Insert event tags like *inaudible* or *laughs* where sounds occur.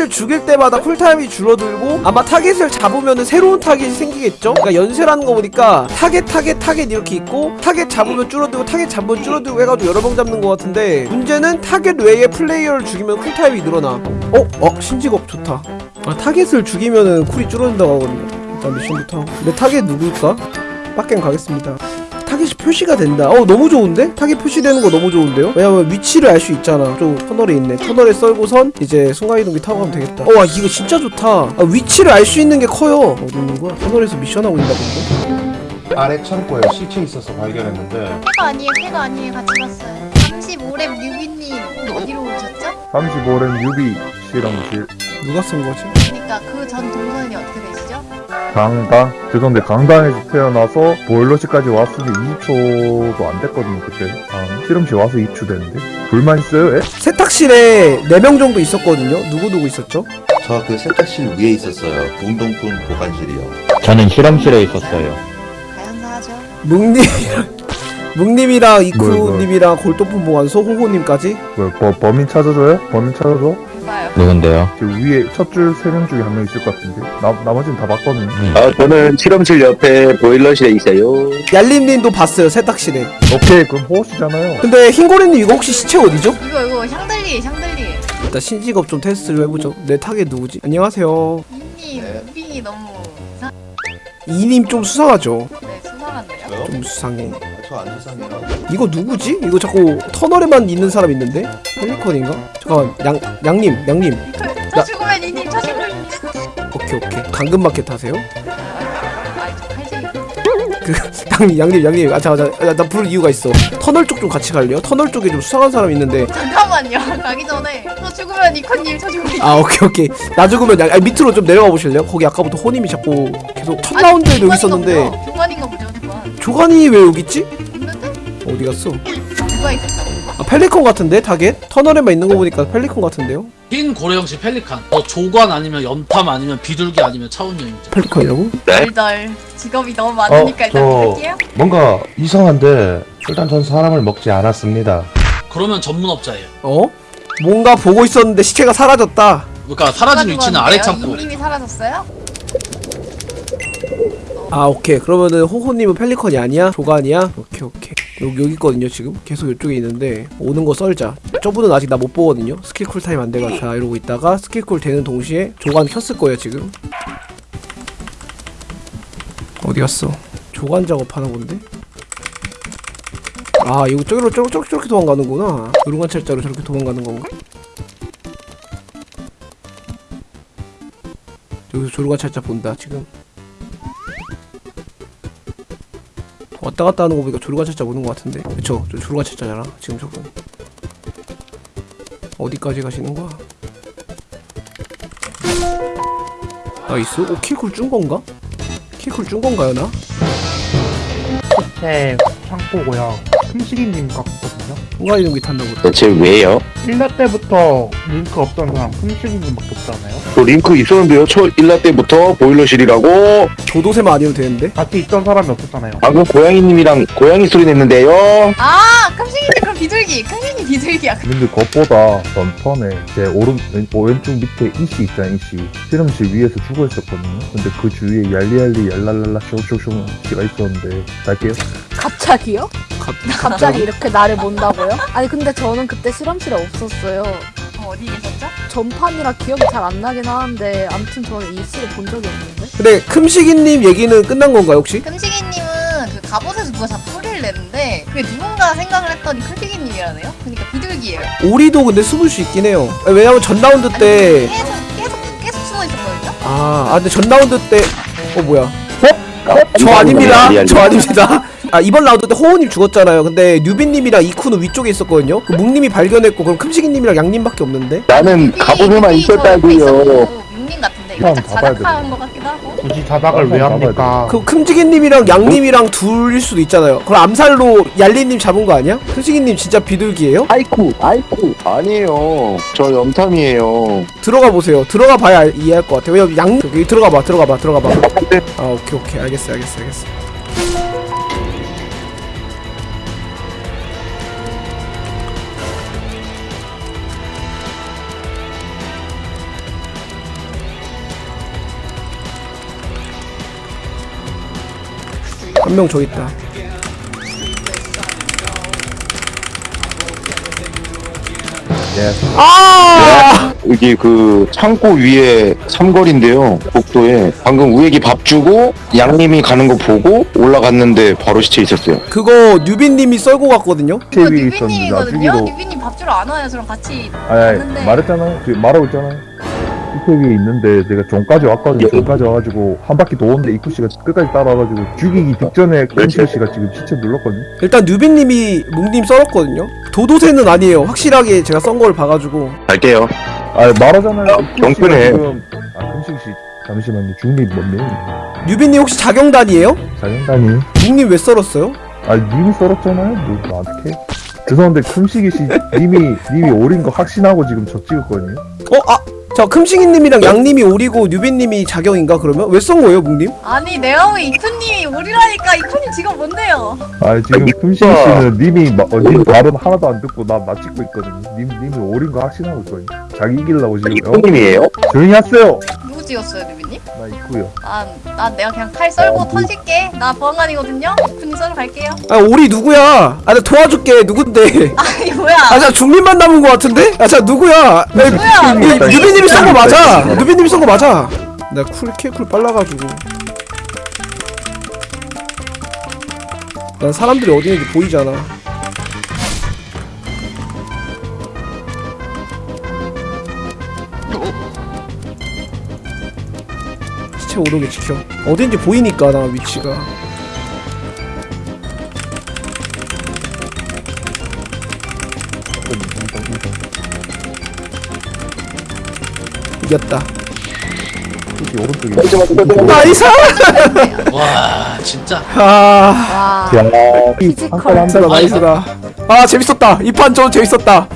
타겟을 죽일 때마다 쿨타임이 줄어들고 아마 타겟을 잡으면 새로운 타겟이 생기겠죠? 그러니까 연쇄라는 거 보니까 타겟 타겟 타겟 이렇게 있고 타겟 잡으면 줄어들고 타겟 잡으면 줄어들고 해가지고 여러 번 잡는 거 같은데 문제는 타겟 외에 플레이어를 죽이면 쿨타임이 늘어나 어? 어? 신직업 좋다 아 타겟을 죽이면은 쿨이 줄어든다고 하거든요 일단 미션부터 내 타겟 누굴까? 빡갱 가겠습니다 타겟이 표시가 된다. 어 너무 좋은데? 타겟 표시되는 거 너무 좋은데요? 왜냐면 위치를 알 수 있잖아. 좀 터널에 있네. 터널에 썰고선 이제 순간이동기 타고 가면 되겠다. 어 와, 이거 진짜 좋다. 아, 위치를 알 수 있는 게 커요. 어디 있는 거야? 터널에서 미션하고 있나 본데? 아래 창고에 시체 있어서 발견했는데 해가 아니에요, 해가 아니에요. 같이 봤어요. 35렙 뉴비님 어디로 오셨죠? 35렘 유비 실험실 누가 쓴 거지? 그러니까 그 전 동선이 어떻게 되시죠? 강당 죄송한데 강당에서 태어나서 보일러실까지 왔으니 20초도 안 됐거든요 그때 아, 실험실 와서 2초 됐는데 불만 있어요? 에? 세탁실에 4명 정도 있었거든요. 누구누구 있었죠? 저 그 세탁실 위에 있었어요. 운동품 보관실이요. 저는 실험실에 있었어요. 가연사하죠. *laughs* 묵님이랑 묵님이랑 뭘, 이쿠님이랑 골동품 보관소 호호님까지 뭐, 버, 범인 찾아줘요? 범인 찾아줘? 누군데요? 저 위에 첫 줄 세 명 중에 한 명 있을 것 같은데 나, 나머지는 다 봤거든요 아, 저는 실험실 옆에 보일러실에 있어요. 얄림님도 봤어요 세탁실에. 오케이 그럼 호시잖아요 근데 흰고래님 이거 혹시 시체 어디죠? 이거 이거 샹들리 샹들리. 일단 신직업 좀 테스트를 해보죠. 내 타겟 누구지? 안녕하세요. 이님 무빙이 너무 이상. 이님 좀 수상하죠? 네 수상한데요? 좀 수상해. 저안. 이거 누구지? 이거 자꾸 터널에만 있는 사람 있는데? 펠리컨인가? 잠깐만 양 양님 양님 저 죽으면 이님 저 죽으면 이님. 오케이 오케이 당근마켓 하세요? 아저 *laughs* 칼쟁이. 그 양님 양님 양님 아 잠깐 잠깐 나 부를 이유가 있어 터널 쪽 좀 같이 갈래요? 터널 쪽에 좀 수상한 사람 있는데 잠깐만요. 가기 전에 저 죽으면 이코님 저 죽으면. 아 오케이 오케이 나 죽으면 양, 아니, 밑으로 좀 내려가 보실래요? 거기 아까부터 호님이 자꾸 계속 첫 라운드에도 여기 있었는데 보죠 교관. 조관이 왜 여기 있지? 어디 갔어? 누가 있었다고? 아 펠리컨 같은데 타겟? 터널에만 있는 거 보니까 펠리컨 같은데요? 흰 고래형식 펠리칸 뭐 조관 아니면 연탐 아니면 비둘기 아니면 차원여행자 펠리컨이라고? 덜덜 직업이 너무 많으니까 일단 저- 할게요. 뭔가 이상한데 일단 전 사람을 먹지 않았습니다. 그러면 전문업자예요 어? 뭔가 보고 있었는데 시체가 사라졌다. 그러니까 사라진 위치는 아래 창고 이님이 사라졌어요? 아 오케이 그러면은 호호님은 펠리컨이 아니야? 조간이야? 오케이 오케이 여기 여기 있거든요 지금 계속 이쪽에 있는데 오는 거 썰자 저분은 아직 나 못 보거든요 스킬 쿨타임 안 돼가 자 이러고 있다가 스킬 쿨 되는 동시에 조간 켰을 거예요 지금 어디 갔어? 조간 작업하나 본데? 아 이거 저기로 저렇게 저렇게, 저렇게 도망가는구나 요르간 철자로 저렇게 도망가는 건가? 여기서 조르간 철자 본다 지금 왔다 갔다 하는 거 보니까 조르간 철자 오는 것 같은데 그쵸 저 조르간 철자잖아 지금 저분 어디까지 가시는 거야 나이스 오 킬쿨 준 건가? 킬쿨 준 건가요 나? 제 창고고요. 흠식이님 같거든요. 순간 이동기 탄다고 대체 왜요? 1라 때부터 링크 없던 사람 흠식이님밖에 없잖아요. 저 링크 있었는데요. 초 1라 때부터 보일러실이라고 조도세만 아니면 되는데 같이 있던 사람이 없었잖아요. 방금 고양이님이랑 고양이 소리 냈는데요. 아, 큼식이님 그럼 비둘기. 큼식이님 비둘기야. 근데 그것보다 전 턴에 제 오른 왼, 어, 왼쪽 밑에 이씨 있잖아 이씨 실험실 위에서 죽어 있었거든요 근데 그 주위에 얄리얄리 얄랄랄라 쇼쇼쇼 씨가 있었는데 갈게요 갑자기요? 갑, 갑자기 이렇게 나를 본다고요? 아니 근데 저는 그때 실험실에 없었어요. 어, 어디 계셨죠? 전판이라 기억이 잘 안 나긴 하는데 아무튼 저는 이 씨를 본 적이 없는데. 근데 큼식이님 얘기는 끝난 건가요 혹시? 큼식이님은 그 갑옷에서 누가 자꾸 소리를 내는데 그게 누군가 생각을 했더니 큼식이님이라네요. 그러니까 비둘기예요. 오리도 근데 숨을 수 있긴 해요 왜냐면 전 라운드 아니, 때 계속 계속 계속 숨어 있었거든요. 아, 아 근데 전 라운드 때 어 뭐야? 어? 저 이거 아닙니다. 저. 아닙니다. 아 이번 라운드 때 호호님 죽었잖아요. 근데 뉴빈님이랑 이쿠는 위쪽에 있었거든요. 그 묵님이 발견했고 그럼 큼식이님이랑 양님밖에 없는데. 나는 갑옷에만 있었다고요. 육님 같은데 형, 살짝 잡아야 자작한 것 같기도 하고. 굳이 자박을 왜 합니까? 그 큼식이님이랑 양님이랑 둘일 수도 있잖아요. 그럼 암살로 얄리님 잡은 거 아니야? 큼식이님 진짜 비둘기예요? 아이쿠, 아이쿠. 아니에요. 저 염탐이에요. 들어가 보세요. 들어가 봐야 알- 이해할 것 같아요. 왜냐면 양 여기 들어가 봐, 들어가 봐, 들어가 봐. 아 오케이 오케이 알겠어 알겠어 알겠어. 한 명저 있다 예. 아 여기 그 창고 위에 삼거리인데요. 복도에 방금 우액이 밥 주고 양님이 가는 거 보고 올라갔는데 바로 시체 있었어요. 그거 뉴빈님이 썰고 갔거든요 뉴비님이거든요. 나중에도 뉴비님 밥 주러 안 와요. 저랑 같이 아니, 아니 왔는데 말했잖아요. 지금 말하고 있잖아요. 입구 위에 있는데 내가 종까지 왔거든요. 종까지 와가지고 한 바퀴 도는데 입구 씨가 끝까지 따라와가지고 죽이기 직전에 금실 씨가 지금 시체 눌렀거든요. 일단 뉴빈님이 뭉님 썰었거든요 도도새는 아니에요 확실하게 제가 썬걸 봐가지고 갈게요. 아 말하잖아요. 경건해. 지금 아 금실 씨 잠시만요. 중립 뭔데? 뉴빈님 혹시 자경단이에요? 자연단이. 뭉님 왜 썰었어요? 아 님이 썰었잖아요. 뭐 나한테. 죄송한데 금식이 씨 님이 님이 오린 거 확신하고 지금 저 찍었거든요. 어? 아! 자 금식이님이랑 양님이 오리고 뉴빈님이 자경인가 그러면? 왜썬 거예요 뭉님? 아니 내가 보기 이쿠님이 우리라니까 이쿠님 지금 뭔데요? 아 지금 아, 금식이 씨는 님이 마, 어, 님 말은 하나도 안 듣고 나, 나 찍고 있거든요. 님 님이 오린 거 확신하고 있거든요. 자기 이기려고 지금 어? 이코님이에요? 조용히 하세요. 찍었어요, 뉴비님? 나 있고요. 난, 난 내가 그냥 칼 썰고 턴실게. 나 보안관이거든요. 썰어 갈게요. 아 오리 누구야? 아 나 도와줄게 누군데? *laughs* 아니 뭐야? 아자 중립만 남은 거 같은데? 아자 누구야? 야, 뭐야? 이- 뉴비님이 쏜 거 맞아. 뉴비님이 쏜 거 맞아. 내가 cool kill cool 빨라가지고. 난 사람들이 어디 있는지 보이잖아. 시체 오르게 지켜. 어딘지 보이니까 나 위치가. 이겼다. nice! *laughs* 와 진짜 아. 와 야, physical nice다 아 재밌었다 이 판 좀 재밌었다